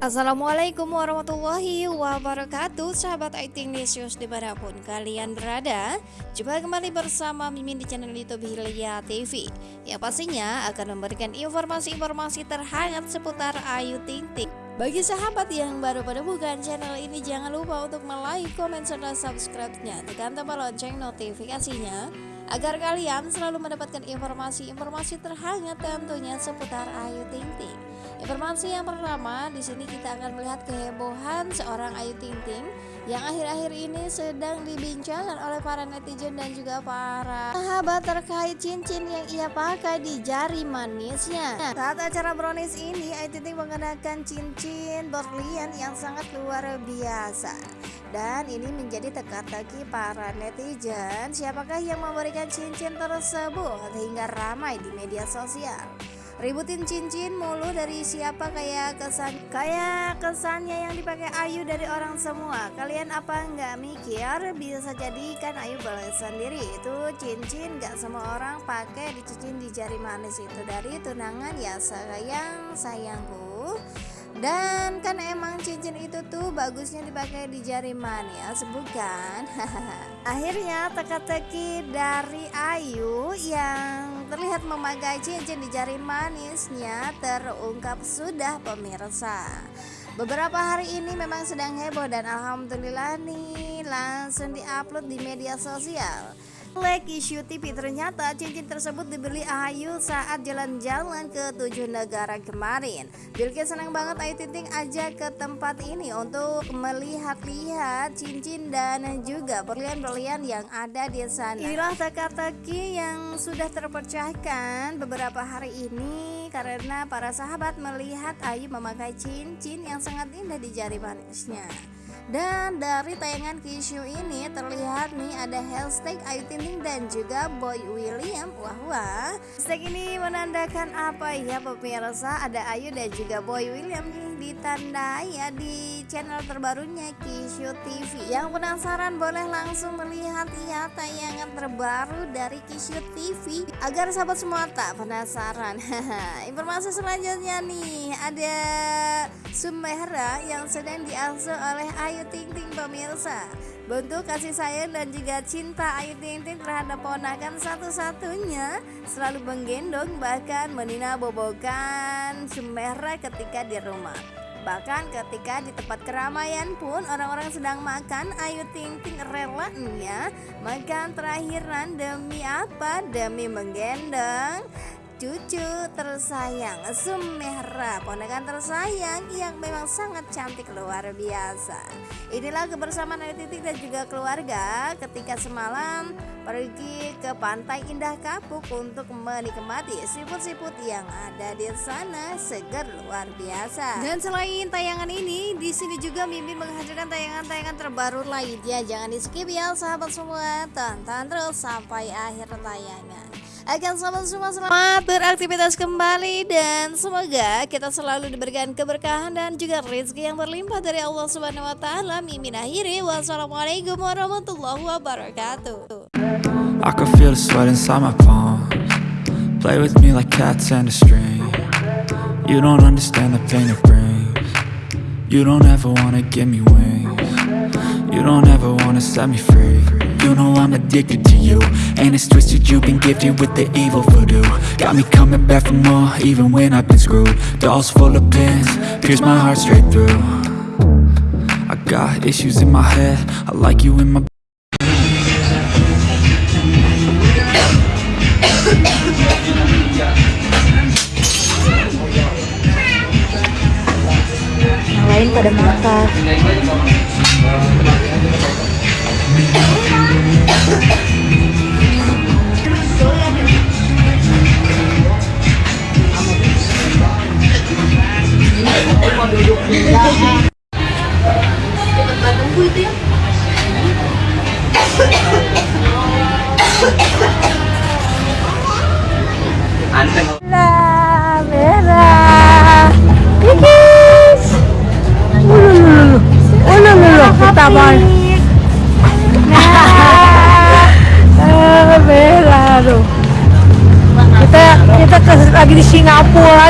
Assalamualaikum warahmatullahi wabarakatuh Sahabat IT News di mana pun kalian berada. Jumpa kembali bersama Mimin di channel Youtube Hilya TV Yang pastinya akan memberikan informasi-informasi terhangat seputar Ayu Ting Ting. Bagi sahabat yang baru menemukan channel ini jangan lupa untuk like, komen, serta subscribe-nya. Tekan tombol lonceng notifikasinya agar kalian selalu mendapatkan informasi-informasi terhangat tentunya seputar Ayu Ting Ting. Informasi yang pertama, di sini kita akan melihat kehebohan seorang Ayu Ting Ting yang akhir-akhir ini sedang dibincangkan oleh para netizen dan juga para sahabat terkait cincin yang ia pakai di jari manisnya. Saat acara brownies ini, Ayu Ting Ting mengenakan cincin berlian yang sangat luar biasa. Dan ini menjadi teka-teki para netizen siapakah yang memberikan cincin tersebut hingga ramai di media sosial? Ributin cincin mulu dari siapa? Kayak kesan kayak kesannya yang dipakai Ayu dari orang semua. Kalian apa nggak mikir? Bisa jadi kan Ayu balas sendiri. Itu cincin nggak semua orang pakai di cincin di jari manis itu. Dari tunangan ya sayang sayangku dan kan emang cincin itu tuh bagusnya dipakai di jari manis bukan? Akhirnya teka-teki dari Ayu yang terlihat memakai cincin di jari manisnya terungkap sudah pemirsa. Beberapa hari ini memang sedang heboh dan alhamdulillah nih langsung diupload di media sosial Leki TV ternyata cincin tersebut dibeli Ayu saat jalan-jalan ke tujuh negara kemarin. Bilkis senang banget Ayu Ting aja ke tempat ini untuk melihat-lihat cincin dan juga berlian-berlian yang ada di sana. Inilah teka-teki yang sudah terpecahkan beberapa hari ini karena para sahabat melihat Ayu memakai cincin yang sangat indah di jari manisnya. Dan dari tayangan Kishu ini terlihat nih ada hashtag Ayu Ting Ting dan juga Boy William. Wah wah. Hashtag ini menandakan apa? Ya pemirsa Ada Ayu dan juga Boy William nih ditandai ya di channel terbarunya Kishu TV Yang penasaran boleh langsung melihat ya tayangan terbaru dari Kishu TV Agar sahabat semua tak penasaran. Informasi selanjutnya nih ada Sumehra yang sedang diasuh oleh Ayu Ayu Ting Ting pemirsa. Bentuk kasih sayang dan juga cinta Ayu Ting Ting terhadap ponakan satu-satunya. Selalu menggendong bahkan menina bobokan Sumera ketika di rumah. Bahkan ketika di tempat keramaian pun orang-orang sedang makan Ayu Ting Ting rela ya Makan terakhiran demi apa? Demi menggendong cucu tersayang Sumehra ponakan tersayang yang memang sangat cantik luar biasa. Inilah kebersamaan Ayu Titik dan juga keluarga ketika semalam pergi ke pantai Indah Kapuk untuk menikmati siput-siput yang ada di sana segar luar biasa. Dan selain tayangan ini di sini juga Mimi menghadirkan tayangan-tayangan terbaru lainnya. Jangan di skip ya sahabat semua. Tonton terus sampai akhir tayangan akan selamat semua selamat beraktivitas kembali dan semoga kita selalu diberikan keberkahan dan juga rezeki yang berlimpah dari Allah Subhanahu wa taala. Mimin akhiri wassalamualaikum warahmatullahi wabarakatuh. I can feel the sweat inside my palms. Play with me like cats and a string. You don't understand the pain it brings. You don't ever wanna give me wings You don't ever wanna set me free. You know I'm addicted to you. And it's twisted, you've been gifted with the evil voodoo. Got me coming back for more, even when I've been screwed. Dolls full of pins, pierce my heart straight through. I got issues in my head, I like you in my Yang lain pada makan Thank you.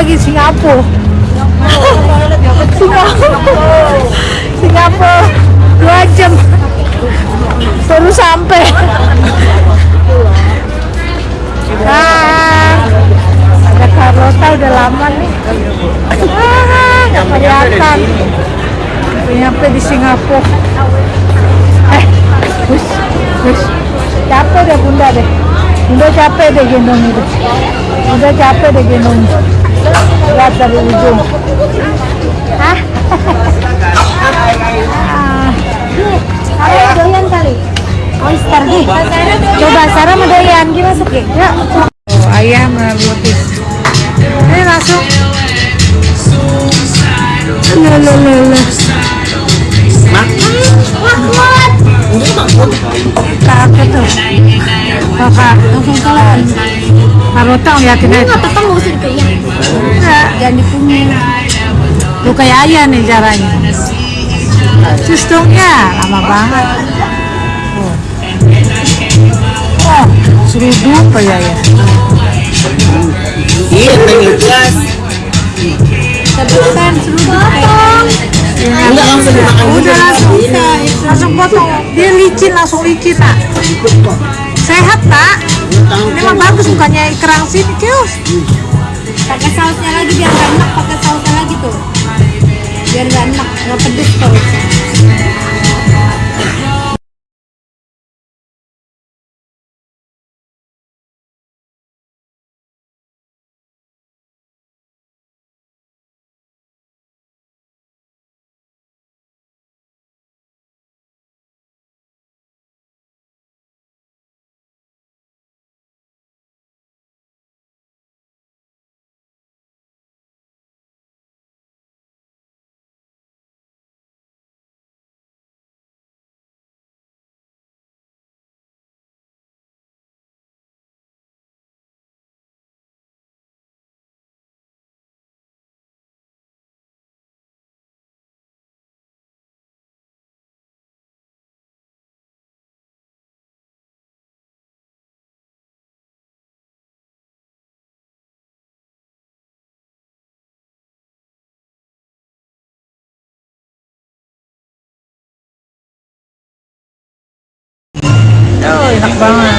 Lagi Singapura. Singapura. Singapura dua jam. Baru sampai ah. Ada Carlota udah lama nih. Ah nggak kelihatan. Nyampe di Singapura. Eh wis wis capek deh bunda deh. Bunda capek deh gendong itu bunda capek deh gendong lihat dari ujung Hah? Kalian doyan kali? Oyster nih. Coba Sarah doyan, gimana masuk ya? Ya. Oh, ayam roti. Ini langsung. Lo lo lo lo. Kakak tuh. Kakak. Langsung telan. Karotong yakin aja. Tetap nggak usah dipegang. Enggak. Jangan dipunyai. Lu kayak ayah nih caranya. Cus dong ya, lama banget. Oh, oh seribu apa ya ya? Iya, pengen gas. Tapi kan seribu potong. Enggak langsung dimakan Udah langsung, langsung potong. Dia licin, langsung licin nak. Sehat tak? Ini bagus bukannya kerang sini kios. Pakai sausnya lagi biar nggak enak. Pakai sausnya lagi tuh. Biar nggak enak, nggak pedes terus. Oh, enak banget.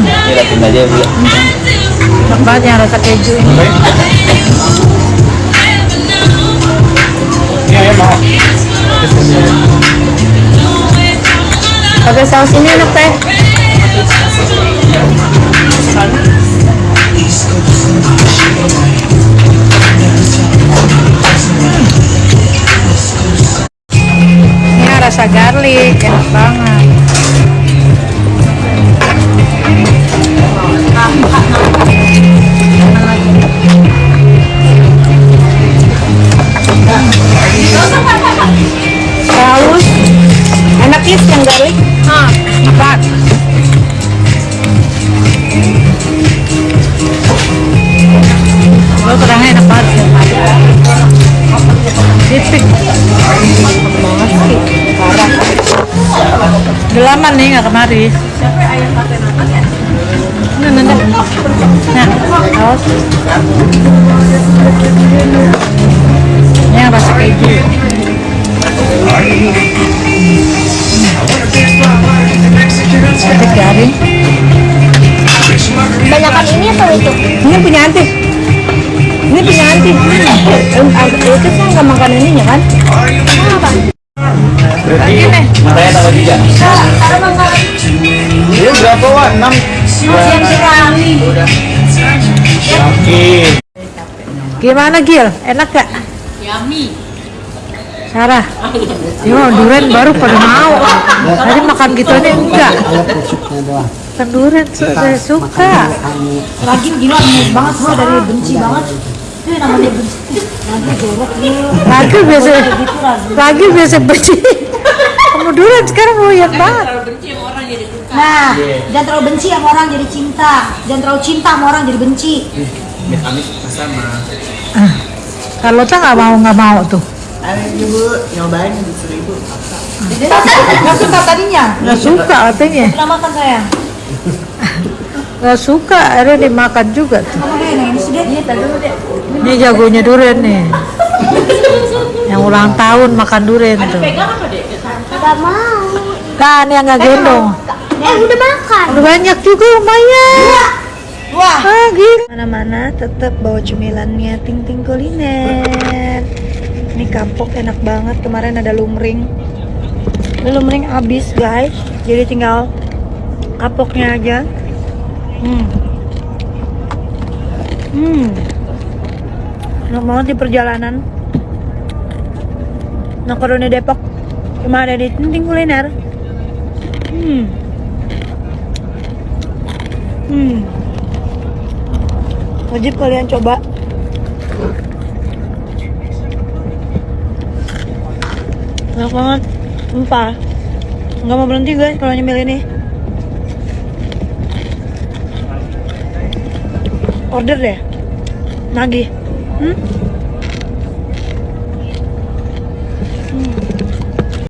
Ini rapiin aja, Bu. Enak banget yang rasa keju ini. Pakai saus ini enak teh. Rasa garlic, enak banget. Udah lama nih nggak kemari. Nah, nah, nah. Nah, saus. Ini yang rasa keju. Sedikit garing. Banyakan ini atau itu? Ini punya anti. Ini punya anti. Itu kan nggak makan ininya kan? Berarti Ini. matanya tambah tiga. Ini berapa, Wak? Enam? Gimana Gil? Enak gak? Yummy. Sarah? Yo, durian baru pada mau. Tadi makan gitu ini enggak. Kan durian saya suka. Lagi gila banget semua dari benci banget. Lagi biasa, lagi biasa benci. Kamu durian sekarang doyan banget. Nah, jangan terlalu benci sama orang jadi cinta. Jangan terlalu cinta sama orang jadi benci. Amit-amit sama. Kalau tak nggak mau nggak mau tuh. Ayo ibu nyobain seribu. Nggak suka tadinya. Nggak suka katanya. Pernah makan saya. Gak suka, akhirnya dimakan juga tuh. Ini. Iya, jagonya duren nih. Yang ulang tahun makan duren tuh. Gak mau. Kan yang nggak gendong. Eh udah makan. Udah banyak juga lumayan. Wah. Ah. Mana-mana tetap bawa cemilannya ting ting kuliner. Ini kapok enak banget. Kemarin ada lumring. Ini lumring habis guys. Jadi tinggal kapoknya aja. Hmm. Hmm. Enak banget di perjalanan. Makaroni Depok cuma ada di Tinting Kuliner. Hmm. Hmm. Wajib kalian coba. Enak banget. Sumpah. Nggak mau berhenti guys kalau nyemil ini. Order deh. Nagih. Hmm?